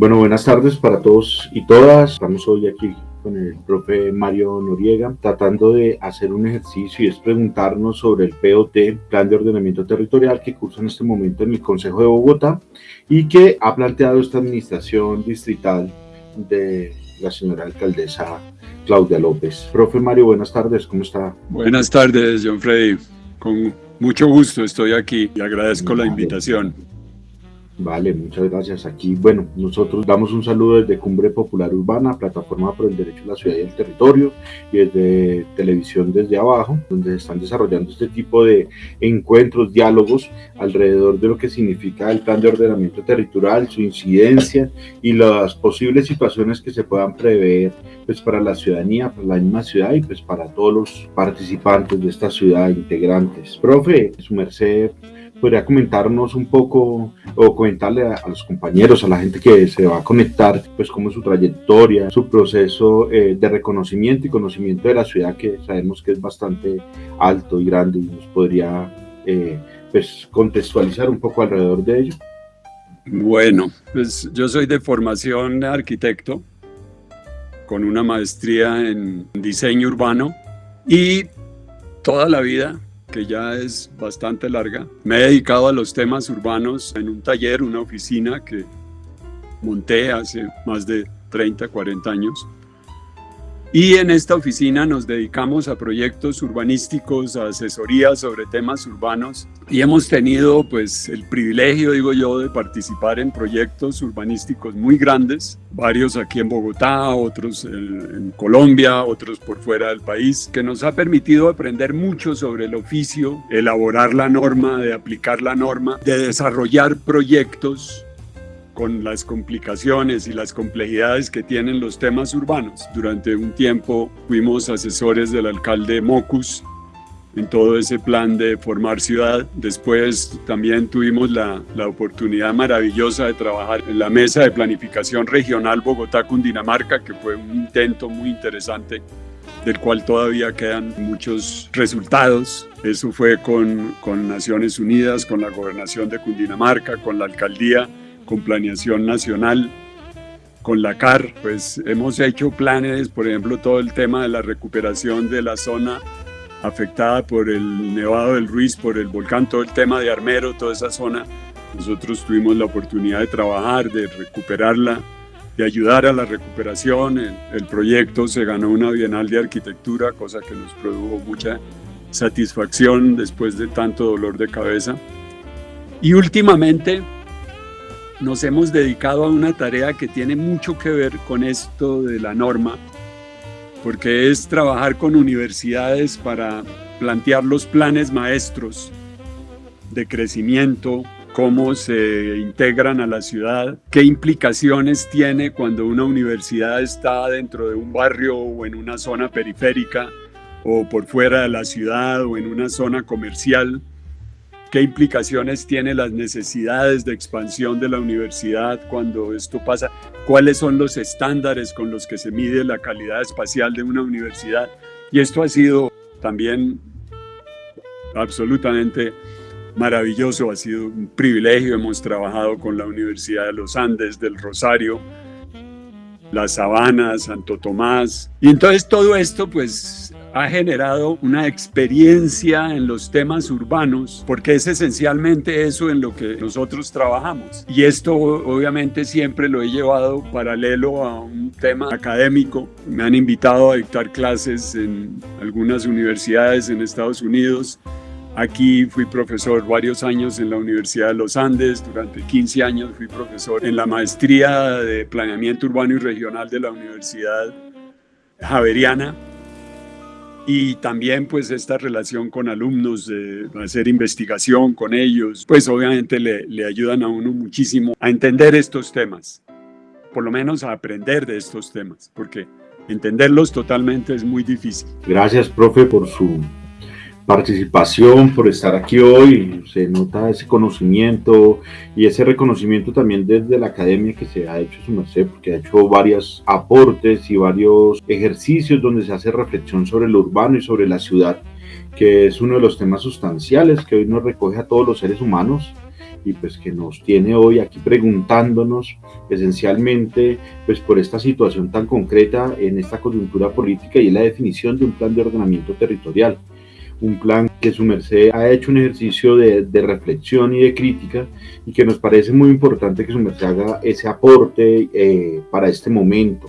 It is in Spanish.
Bueno, buenas tardes para todos y todas. Estamos hoy aquí con el profe Mario Noriega, tratando de hacer un ejercicio y es preguntarnos sobre el POT, Plan de Ordenamiento Territorial, que cursa en este momento en el Consejo de Bogotá y que ha planteado esta administración distrital de la señora alcaldesa Claudia López. Profe Mario, buenas tardes, ¿cómo está? Buenas tardes, John Freddy. Con mucho gusto estoy aquí y agradezco la invitación. Vale, muchas gracias. Aquí, bueno, nosotros damos un saludo desde Cumbre Popular Urbana, Plataforma por el Derecho a la Ciudad y el Territorio, y desde Televisión desde abajo, donde se están desarrollando este tipo de encuentros, diálogos alrededor de lo que significa el plan de ordenamiento territorial, su incidencia y las posibles situaciones que se puedan prever pues, para la ciudadanía, para la misma ciudad y pues para todos los participantes de esta ciudad, integrantes. Profe, su merced podría comentarnos un poco o comentarle a, los compañeros, a la gente que se va a conectar, pues cómo su trayectoria, su proceso eh, de reconocimiento y conocimiento de la ciudad que sabemos que es bastante alto y grande y nos podría eh, pues contextualizar un poco alrededor de ello. Bueno, pues yo soy de formación arquitecto con una maestría en diseño urbano y toda la vida que ya es bastante larga. Me he dedicado a los temas urbanos en un taller, una oficina que monté hace más de 30, 40 años. Y en esta oficina nos dedicamos a proyectos urbanísticos, a asesorías sobre temas urbanos. Y hemos tenido pues el privilegio, digo yo, de participar en proyectos urbanísticos muy grandes, varios aquí en Bogotá, otros en, Colombia, otros por fuera del país, que nos ha permitido aprender mucho sobre el oficio, elaborar la norma, de aplicar la norma, de desarrollar proyectos con las complicaciones y las complejidades que tienen los temas urbanos. Durante un tiempo fuimos asesores del alcalde Mocus en todo ese plan de formar ciudad. Después también tuvimos la, la, oportunidad maravillosa de trabajar en la mesa de planificación regional Bogotá-Cundinamarca, que fue un intento muy interesante del cual todavía quedan muchos resultados. Eso fue con, con Naciones Unidas, con la gobernación de Cundinamarca, con la alcaldía con Planeación Nacional, con la CAR, pues hemos hecho planes, por ejemplo, todo el tema de la recuperación de la zona afectada por el Nevado del Ruiz, por el volcán, todo el tema de Armero, toda esa zona. Nosotros tuvimos la oportunidad de trabajar, de recuperarla, de ayudar a la recuperación. El, el proyecto se ganó una Bienal de Arquitectura, cosa que nos produjo mucha satisfacción después de tanto dolor de cabeza. Y últimamente nos hemos dedicado a una tarea que tiene mucho que ver con esto de la norma, porque es trabajar con universidades para plantear los planes maestros de crecimiento, cómo se integran a la ciudad, qué implicaciones tiene cuando una universidad está dentro de un barrio o en una zona periférica o por fuera de la ciudad o en una zona comercial qué implicaciones tiene las necesidades de expansión de la universidad cuando esto pasa, cuáles son los estándares con los que se mide la calidad espacial de una universidad. Y esto ha sido también absolutamente maravilloso, ha sido un privilegio, hemos trabajado con la Universidad de los Andes, del Rosario, La Sabana, Santo Tomás. Y entonces todo esto pues ha generado una experiencia en los temas urbanos, porque es esencialmente eso en lo que nosotros trabajamos. Y esto obviamente siempre lo he llevado paralelo a un tema académico. Me han invitado a dictar clases en algunas universidades en Estados Unidos. Aquí fui profesor varios años en la Universidad de los Andes, durante 15 años fui profesor en la maestría de planeamiento urbano y regional de la Universidad Javeriana y también pues esta relación con alumnos, de hacer investigación con ellos, pues obviamente le, le ayudan a uno muchísimo a entender estos temas, por lo menos a aprender de estos temas, porque entenderlos totalmente es muy difícil. Gracias, profe, por su participación, por estar aquí hoy. Se nota ese conocimiento y ese reconocimiento también desde la academia que se ha hecho su merced, porque ha hecho varios aportes y varios ejercicios donde se hace reflexión sobre lo urbano y sobre la ciudad, que es uno de los temas sustanciales que hoy nos recoge a todos los seres humanos y pues que nos tiene hoy aquí preguntándonos esencialmente pues por esta situación tan concreta en esta coyuntura política y la definición de un plan de ordenamiento territorial. Un plan que su merced ha hecho un ejercicio de, de reflexión y de crítica y que nos parece muy importante que su merced haga ese aporte eh, para este momento